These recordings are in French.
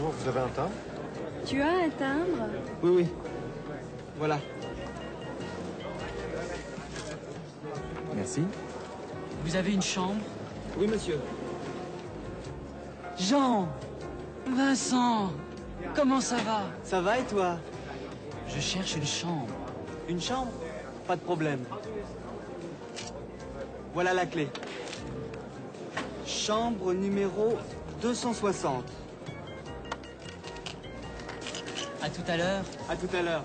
Bonjour, vous avez un timbre Tu as un timbre Oui, oui. Voilà. Merci. Vous avez une chambre Oui, monsieur. Jean Vincent Comment ça va? Ça va et toi? Je cherche une chambre. Une chambre? Pas de problème. Voilà la clé. Chambre numéro 260. À tout à l'heure. À tout à l'heure.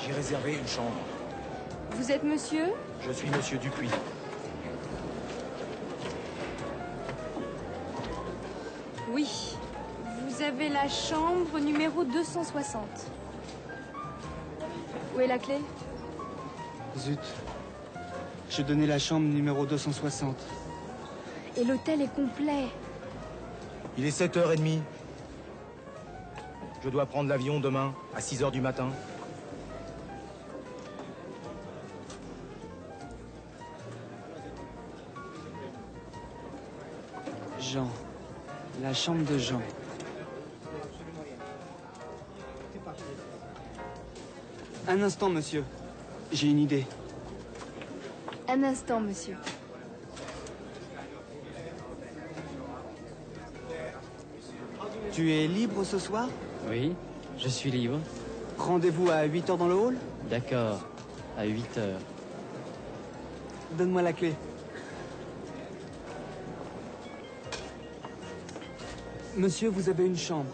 J'ai réservé une chambre. Vous êtes monsieur? Je suis monsieur Dupuis. Oui. Vous avez la chambre numéro 260. Où est la clé? Zut. Je donnais la chambre numéro 260. Et l'hôtel est complet. Il est 7h30. Je dois prendre l'avion demain à 6h du matin. Jean. La chambre de Jean. Un instant, monsieur. J'ai une idée. Un instant, monsieur. Tu es libre ce soir Oui, je suis libre. Rendez-vous à 8 heures dans le hall D'accord, à 8 heures. Donne-moi la clé. Monsieur, vous avez une chambre.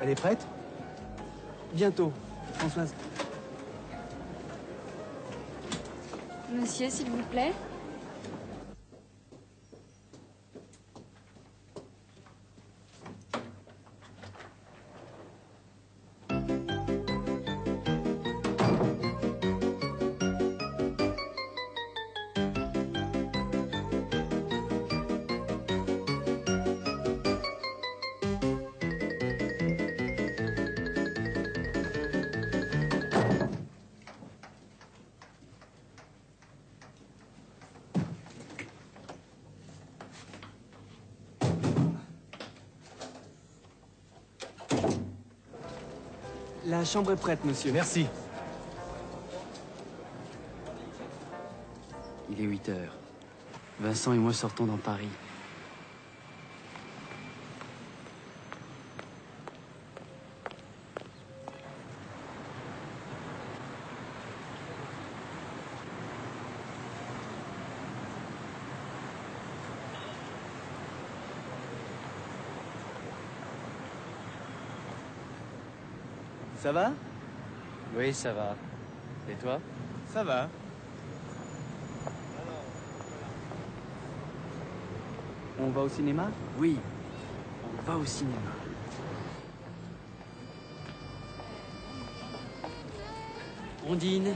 Elle est prête Bientôt. Françoise. Monsieur, s'il vous plaît. La chambre est prête, monsieur. Merci. Il est 8 heures. Vincent et moi sortons dans Paris. Ça va? Oui, ça va. Et toi? Ça va. On va au cinéma? Oui, on va au cinéma. On dîne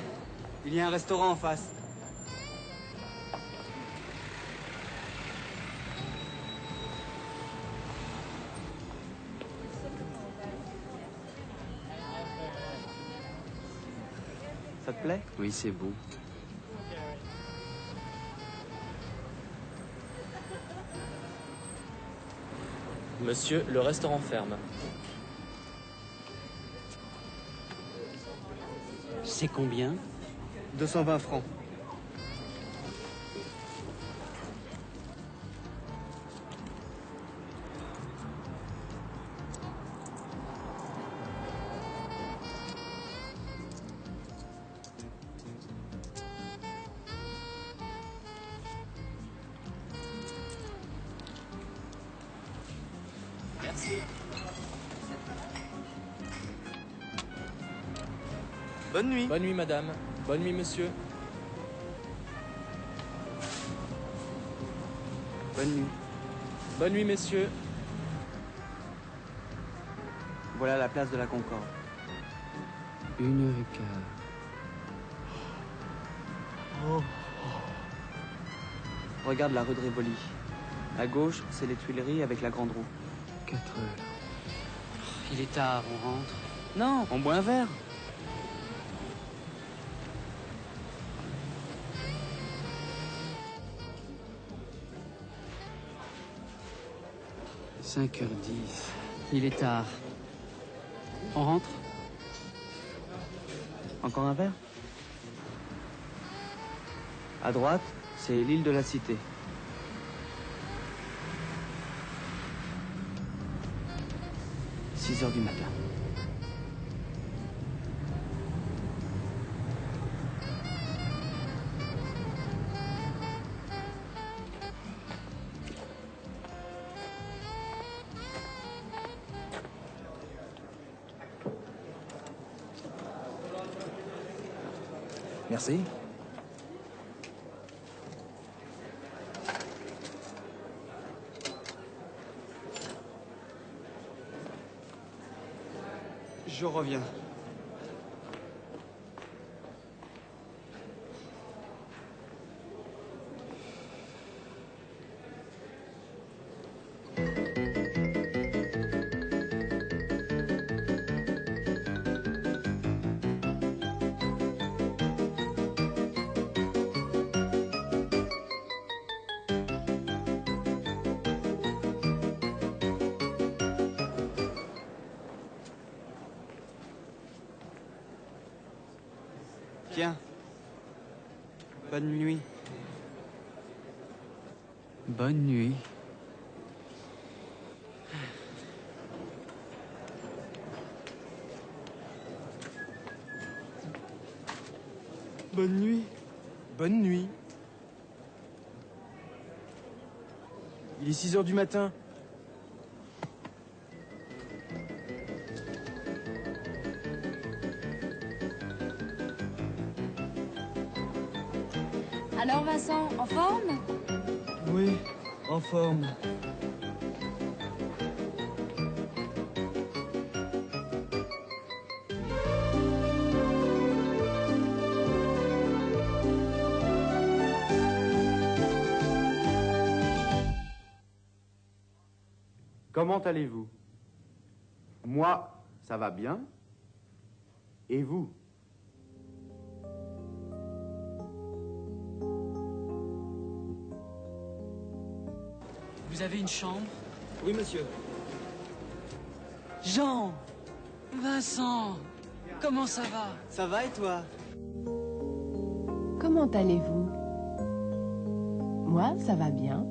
Il y a un restaurant en face. Plaît Oui, c'est beau. Monsieur, le restaurant ferme. C'est combien? 220 francs. Bonne nuit. Bonne nuit, madame. Bonne nuit, monsieur. Bonne nuit. Bonne nuit, messieurs. Voilà la place de la Concorde. Une heure et quart. Regarde la rue de Rivoli. À gauche, c'est les Tuileries avec la grande roue. Quatre heures. Il est tard, on rentre. Non, on boit un verre. Cinq heures dix. Il est tard. On rentre? Encore un verre? À droite, c'est l'île de la Cité. Du. Merci. Je reviens. Tiens. Bonne nuit. Bonne nuit. Bonne nuit. Bonne nuit. Il est 6 heures du matin. Alors Vincent, en forme? Oui, en forme. Comment allez-vous? Moi, ça va bien. Et vous? Vous avez une chambre Oui, monsieur. Jean Vincent Comment ça va? Ça va et toi? Comment allez-vous? Moi, ça va bien.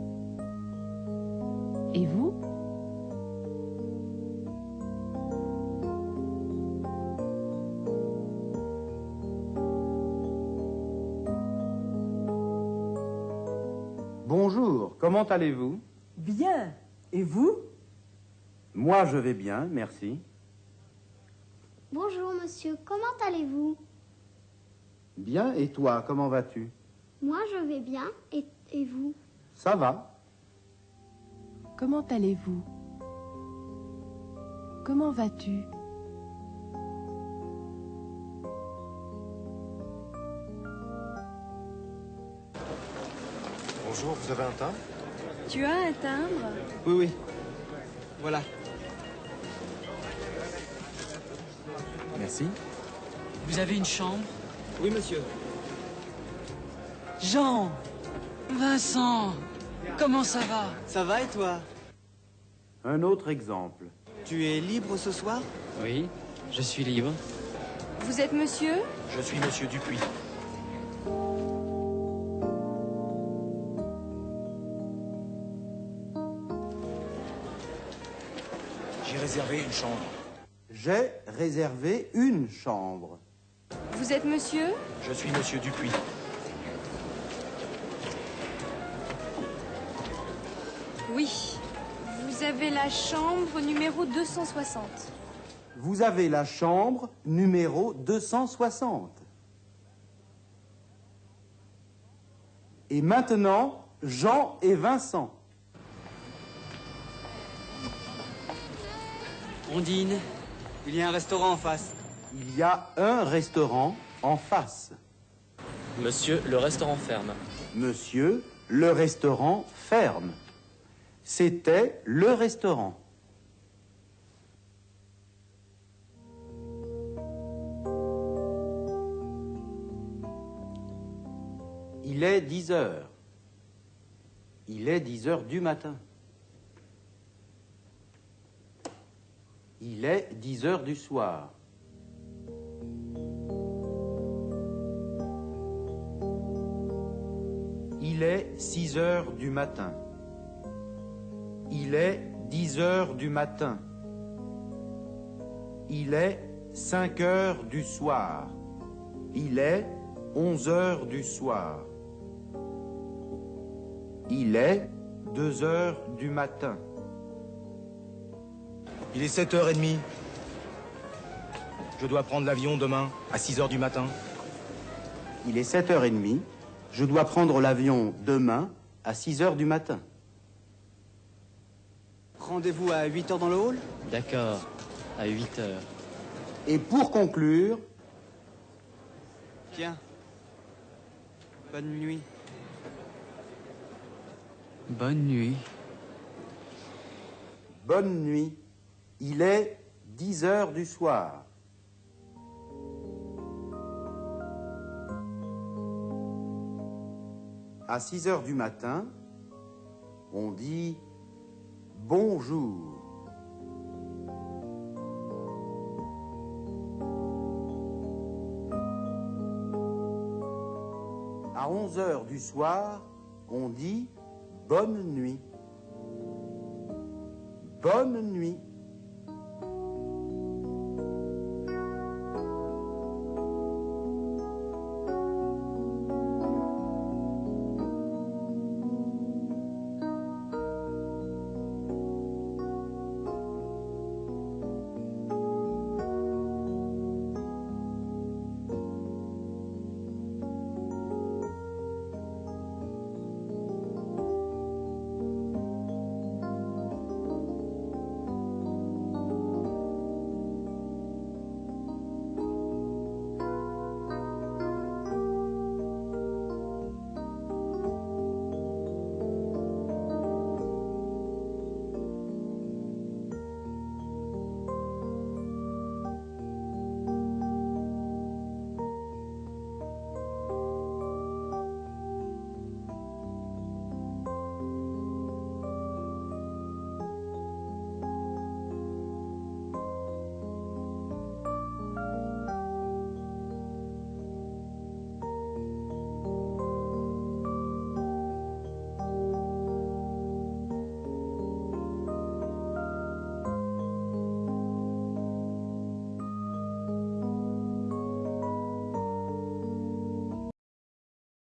Et vous? Bonjour, comment allez-vous? Bien. Et vous? Moi, je vais bien, merci. Bonjour monsieur, comment allez-vous? Bien, et toi, comment vas-tu? Moi je vais bien, et, et vous? Ça va. Comment allez-vous? Comment vas-tu? Bonjour, vous avez un timbre Tu as un timbre Oui, oui. Voilà. Merci. Vous avez une chambre Oui, monsieur. Jean Vincent Comment ça va? Ça va et toi? Un autre exemple. Tu es libre ce soir? Oui, je suis libre. Vous êtes monsieur? Je suis monsieur Dupuis. J'ai réservé une chambre. J'ai réservé une chambre. Vous êtes monsieur? Je suis monsieur Dupuis. Oui. Vous Vous avez la chambre numéro 260. Vous avez la chambre numéro 260. Et maintenant, Jean et Vincent. Ondine, il y a un restaurant en face. Il y a un restaurant en face. Monsieur, le restaurant ferme. Monsieur, le restaurant ferme. C'était le restaurant. Il est 10 heures. Il est 10 heures du matin. Il est 10 heures du soir. Il est 6 heures du matin. Il est 10 heures du matin. Il est 5 heures du soir. Il est 11 heures du soir. Il est 2 heures du matin. Il est 7h30. Je dois prendre l'avion demain à 6h du matin. Il est 7h30. Je dois prendre l'avion demain à 6h du matin. Rendez-vous à 8 heures dans le hall? D'accord, à 8 heures. Et pour conclure, Tiens. Bonne nuit. Bonne nuit. bonne nuit. Il est 10 heures du soir. À 6 heures du matin, on dit bonjour. À 11 heures du soir, on dit bonne nuit. Bonne nuit.